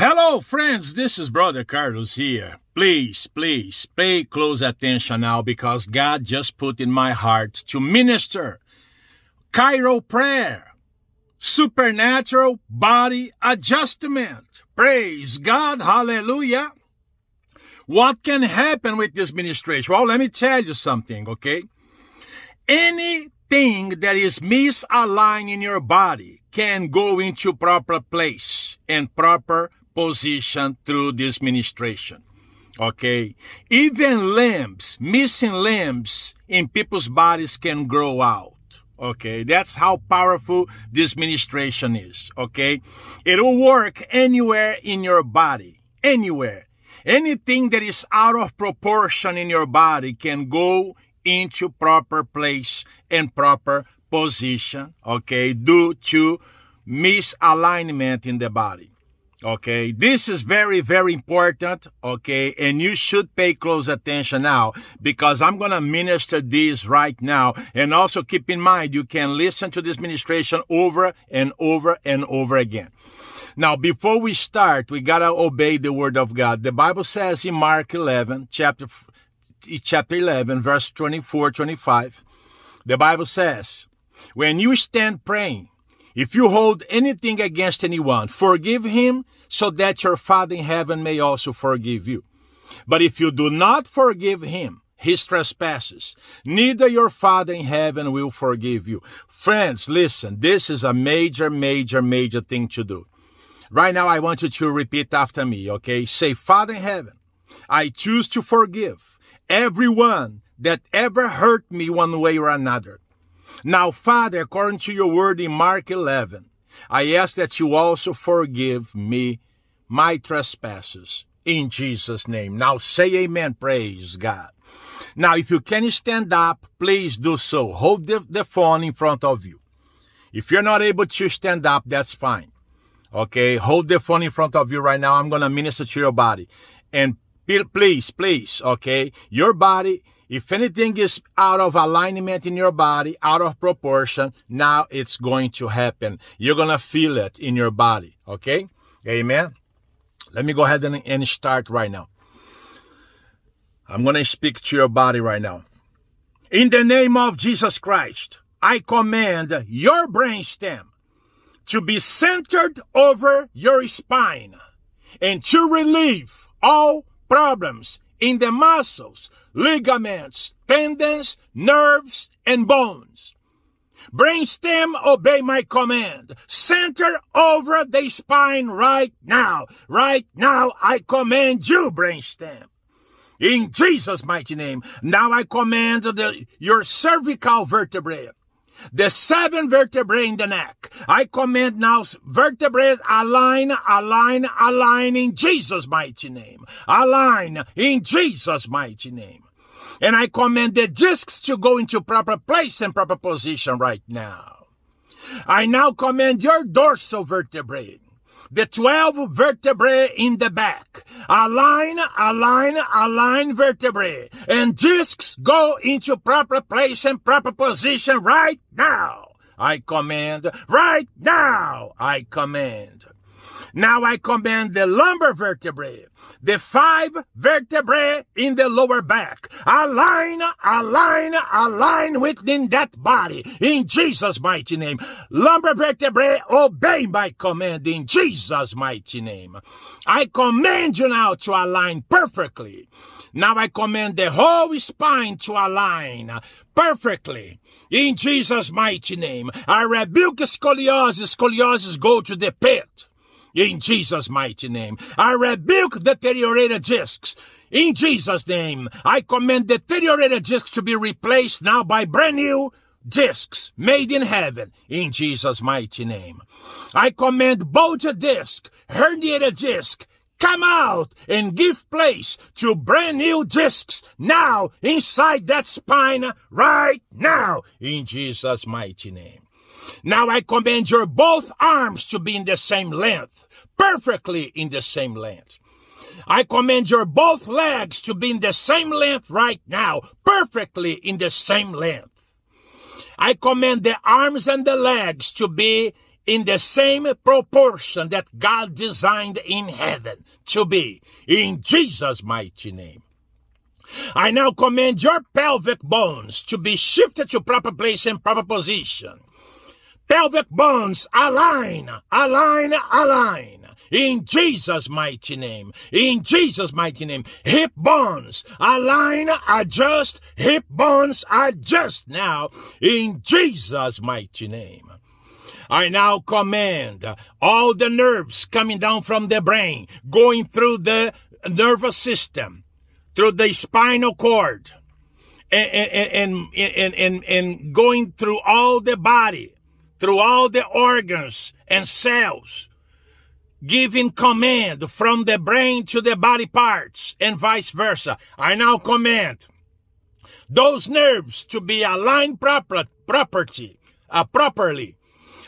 Hello, friends. This is Brother Carlos here. Please, please pay close attention now because God just put in my heart to minister chiro prayer, supernatural body adjustment. Praise God. Hallelujah. What can happen with this ministration? Well, let me tell you something, okay? Anything that is misaligned in your body can go into proper place and proper position through this ministration. Okay. Even limbs, missing limbs in people's bodies can grow out. Okay. That's how powerful this ministration is. Okay. It'll work anywhere in your body. Anywhere. Anything that is out of proportion in your body can go into proper place and proper position. Okay. Due to misalignment in the body. Okay, this is very, very important. Okay, and you should pay close attention now because I'm going to minister this right now. And also keep in mind, you can listen to this ministration over and over and over again. Now, before we start, we got to obey the word of God. The Bible says in Mark 11, chapter, chapter 11, verse 24, 25, the Bible says, when you stand praying, if you hold anything against anyone, forgive him so that your Father in heaven may also forgive you. But if you do not forgive him, his trespasses, neither your Father in heaven will forgive you. Friends, listen, this is a major, major, major thing to do. Right now, I want you to repeat after me, okay? Say, Father in heaven, I choose to forgive everyone that ever hurt me one way or another. Now, Father, according to your word in Mark 11, I ask that you also forgive me my trespasses in Jesus' name. Now say amen. Praise God. Now, if you can stand up, please do so. Hold the, the phone in front of you. If you're not able to stand up, that's fine. Okay. Hold the phone in front of you right now. I'm going to minister to your body. And please, please, okay. Your body if anything is out of alignment in your body, out of proportion, now it's going to happen. You're going to feel it in your body. Okay? Amen. Let me go ahead and, and start right now. I'm going to speak to your body right now. In the name of Jesus Christ, I command your brainstem to be centered over your spine and to relieve all problems in the muscles, ligaments, tendons, nerves, and bones. Brainstem, obey my command. Center over the spine right now. Right now, I command you, brainstem. In Jesus' mighty name. Now I command the, your cervical vertebrae the seven vertebrae in the neck. I command now vertebrae align, align, align in Jesus' mighty name. Align in Jesus' mighty name. And I command the discs to go into proper place and proper position right now. I now command your dorsal vertebrae the 12 vertebrae in the back. Align, align, align vertebrae. And discs go into proper place and proper position right now. I command. Right now, I command. Now I command the lumbar vertebrae, the five vertebrae in the lower back. Align, align, align within that body in Jesus' mighty name. Lumbar vertebrae, obey my command in Jesus' mighty name. I command you now to align perfectly. Now I command the whole spine to align perfectly. In Jesus' mighty name, I rebuke scoliosis. Scoliosis go to the pit in Jesus' mighty name. I rebuke the deteriorated discs. In Jesus' name, I command the deteriorated discs to be replaced now by brand new discs made in heaven in Jesus' mighty name. I command bulged disc, herniated disc, come out and give place to brand new discs now inside that spine right now in Jesus' mighty name. Now I command your both arms to be in the same length perfectly in the same length. I command your both legs to be in the same length right now, perfectly in the same length. I command the arms and the legs to be in the same proportion that God designed in heaven to be, in Jesus' mighty name. I now command your pelvic bones to be shifted to proper place and proper position. Pelvic bones align, align, align. In Jesus' mighty name. In Jesus' mighty name. Hip bones align, adjust. Hip bones adjust now. In Jesus' mighty name. I now command all the nerves coming down from the brain, going through the nervous system, through the spinal cord, and, and, and, and, and going through all the body, through all the organs and cells, giving command from the brain to the body parts and vice versa. I now command those nerves to be aligned proper, property, uh, properly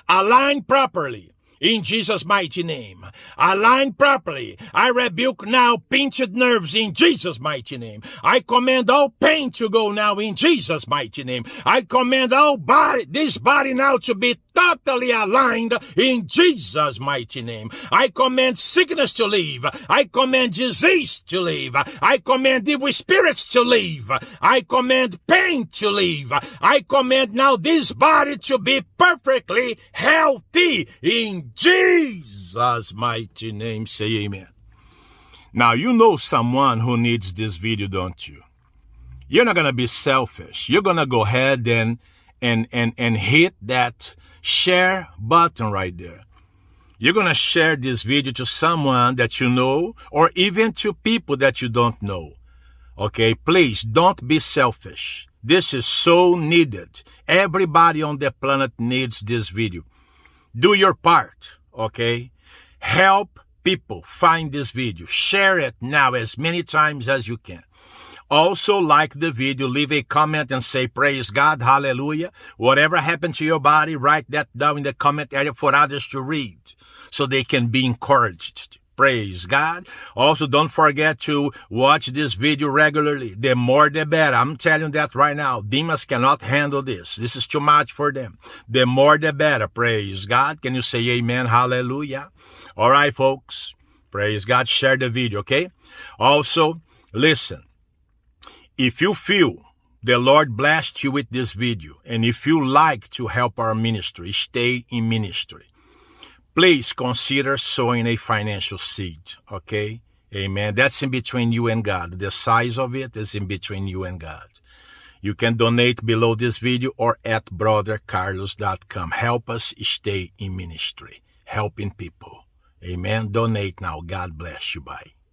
aligned properly. In Jesus' mighty name. Align properly. I rebuke now pinched nerves in Jesus' mighty name. I command all pain to go now in Jesus' mighty name. I command all body, this body now to be totally aligned in Jesus' mighty name. I command sickness to leave. I command disease to leave. I command evil spirits to leave. I command pain to leave. I command now this body to be perfectly healthy in Jesus' mighty name. Say amen. Now, you know someone who needs this video, don't you? You're not going to be selfish. You're going to go ahead and, and, and, and hit that share button right there. You're going to share this video to someone that you know or even to people that you don't know. Okay, please don't be selfish. This is so needed. Everybody on the planet needs this video. Do your part, okay? Help people find this video. Share it now as many times as you can. Also like the video, leave a comment and say praise God, hallelujah. Whatever happened to your body, write that down in the comment area for others to read so they can be encouraged. Praise God. Also, don't forget to watch this video regularly. The more the better. I'm telling that right now. Demons cannot handle this. This is too much for them. The more the better. Praise God. Can you say amen? Hallelujah. All right, folks. Praise God. Share the video, okay? Also, listen. If you feel the Lord blessed you with this video, and if you like to help our ministry, stay in ministry, please consider sowing a financial seed, okay? Amen. That's in between you and God. The size of it is in between you and God. You can donate below this video or at brothercarlos.com. Help us stay in ministry, helping people. Amen. Donate now. God bless you. Bye.